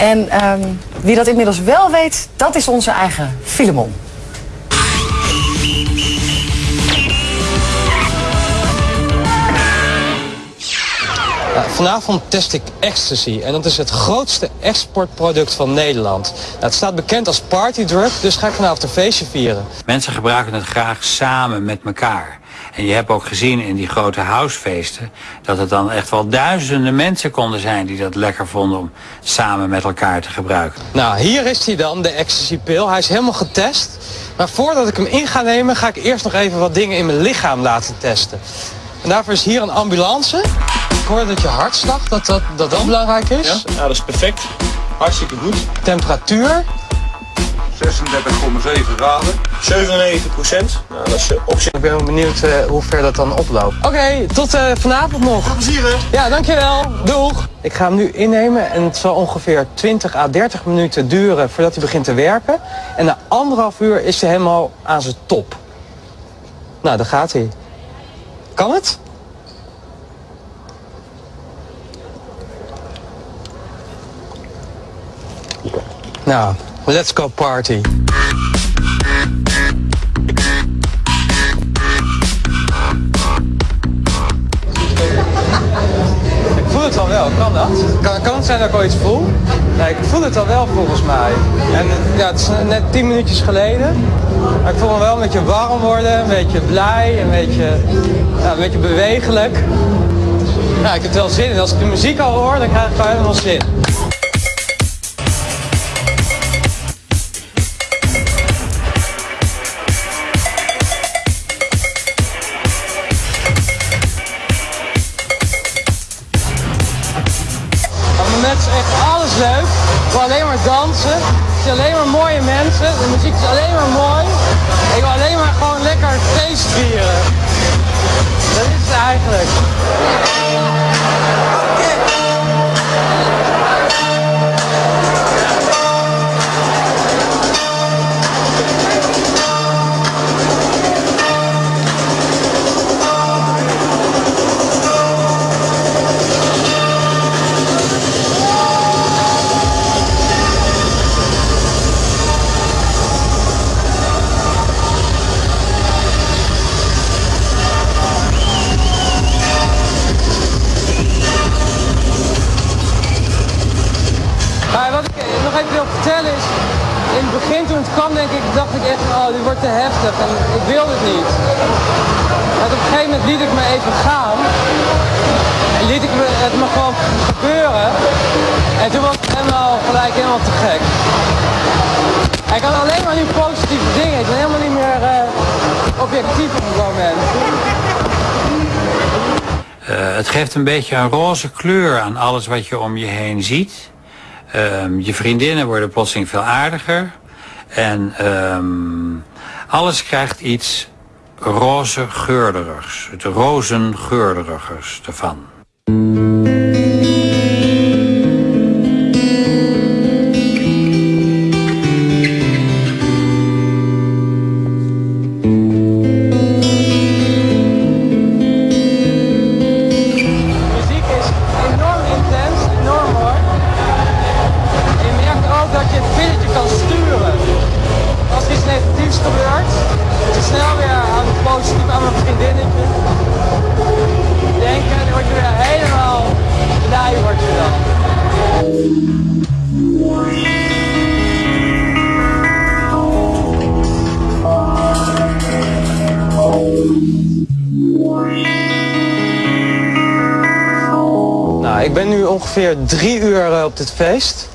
En ehm, wie dat inmiddels wel weet, dat is onze eigen Filemon. vanavond test ik ecstasy en dat is het grootste exportproduct van Nederland. Nou, het staat bekend als partydrug, dus ga ik vanavond een feestje vieren. Mensen gebruiken het graag samen met elkaar. En je hebt ook gezien in die grote housefeesten... dat het dan echt wel duizenden mensen konden zijn... die dat lekker vonden om samen met elkaar te gebruiken. Nou, hier is hij dan, de ecstasy-pil. Hij is helemaal getest. Maar voordat ik hem in ga nemen... ga ik eerst nog even wat dingen in mijn lichaam laten testen. En daarvoor is hier een ambulance hoor dat je hartslag, dat dat, dat, dat belangrijk is. Ja? ja, dat is perfect. Hartstikke goed. Temperatuur? 36,7 graden. 97 procent. Nou, dat is op zich. Ik ben benieuwd uh, hoe ver dat dan oploopt. Oké, tot uh, vanavond nog. Veel plezier hè? Ja, dankjewel. Doeg. Ik ga hem nu innemen en het zal ongeveer 20 à 30 minuten duren voordat hij begint te werken. En na anderhalf uur is hij helemaal aan zijn top. Nou, daar gaat hij. Kan het? Nou, let's go party. Ik voel het al wel, kan dat? Kan, kan het zijn dat ik al iets voel? Nee, ik voel het al wel volgens mij. En ja, het is net tien minuutjes geleden. Maar ik voel me wel een beetje warm worden, een beetje blij, een beetje, ja, een beetje bewegelijk. Ja, ik heb wel zin in. Als ik de muziek al hoor, dan krijg ik wel helemaal zin. Dansen. Ik zie alleen maar mooie mensen. De muziek is alleen maar mooi. Ik wil alleen maar gewoon lekker feest vieren. Dat is het eigenlijk. Te heftig en ik wilde het niet. Maar op een gegeven moment liet ik me even gaan. En liet ik me, het me gewoon gebeuren. En toen was het helemaal gelijk helemaal te gek. Ik kan alleen maar nu positieve dingen. Ik ben helemaal niet meer uh, objectief op het moment. Uh, het geeft een beetje een roze kleur aan alles wat je om je heen ziet. Uh, je vriendinnen worden plotseling veel aardiger. En um, alles krijgt iets roze geurderigs, het rozengeurderigs ervan. Ongeveer drie uur eh, op dit feest.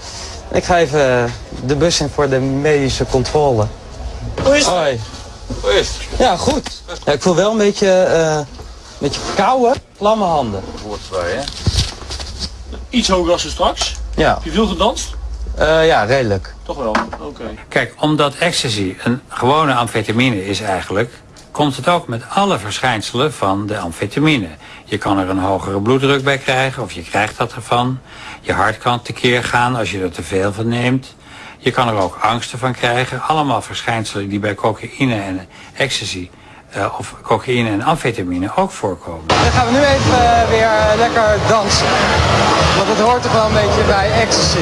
Ik ga even eh, de bus in voor de medische controle. Hoe is het? Hoi. Hoe is het? Ja, goed. Ja, ik voel wel een beetje, uh, een beetje koude, klamme handen. Hoort erbij, hè? Iets hoger als straks. Ja. Heb je veel gedanst? Uh, ja, redelijk. Toch wel, oké. Kijk, omdat ecstasy een gewone amfetamine is eigenlijk... komt het ook met alle verschijnselen van de amfetamine. Je kan er een hogere bloeddruk bij krijgen, of je krijgt dat ervan. Je hart kan tekeer gaan als je er te veel van neemt. Je kan er ook angsten van krijgen. Allemaal verschijnselen die bij cocaïne en ecstasy eh, of cocaïne en amfetamine ook voorkomen. Dan gaan we nu even eh, weer eh, lekker dansen. Want het hoort toch wel een beetje bij ecstasy.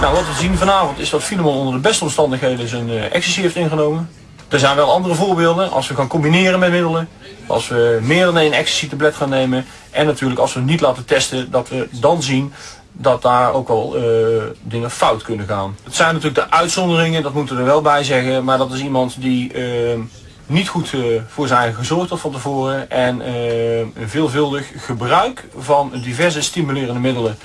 Nou, wat we zien vanavond is dat Filemon onder de beste omstandigheden zijn ecstasy heeft ingenomen. Er zijn wel andere voorbeelden. Als we gaan combineren met middelen. Als we meer dan één ecstasy tablet gaan nemen. En natuurlijk als we niet laten testen. Dat we dan zien dat daar ook wel eh, dingen fout kunnen gaan. Het zijn natuurlijk de uitzonderingen. Dat moeten we er wel bij zeggen. Maar dat is iemand die eh, niet goed voor zijn eigen gezorgd had van tevoren. En veelvuldig gebruik van diverse stimulerende middelen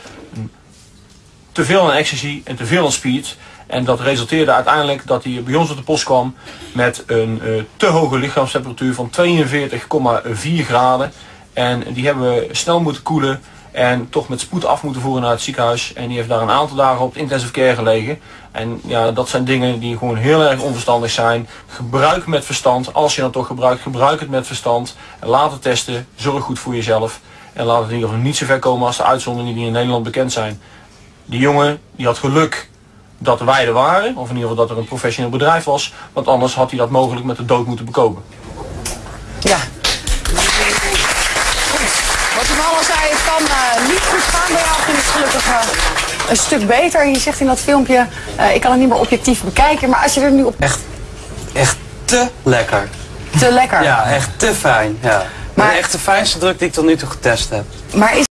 te veel aan ecstasy en te veel aan speed. En dat resulteerde uiteindelijk dat hij bij ons op de post kwam met een eh, te hoge lichaamstemperatuur van 42,4 graden. En die hebben we snel moeten koelen en toch met spoed af moeten voeren naar het ziekenhuis. En die heeft daar een aantal dagen op de intensive care gelegen. En ja, dat zijn dingen die gewoon heel erg onverstandig zijn. Gebruik met verstand. Als je dan toch gebruikt, gebruik het met verstand. Laat het testen. Zorg goed voor jezelf. En laat het in ieder geval niet zo ver komen als de uitzonderingen die in Nederland bekend zijn. Die jongen die had geluk dat wij er waren, of in ieder geval dat er een professioneel bedrijf was, want anders had hij dat mogelijk met de dood moeten bekopen. Ja. Goed. Wat u al zei, het kan eh, niet goed gaan bij jou. Ging het gelukkig eh, een stuk beter. Je zegt in dat filmpje, eh, ik kan het niet meer objectief bekijken. Maar als je er nu op... Echt, echt te lekker. Te lekker. Ja, echt te fijn. Ja. Maar- Maar echt de fijnste druk die ik tot nu toe getest heb. Maar is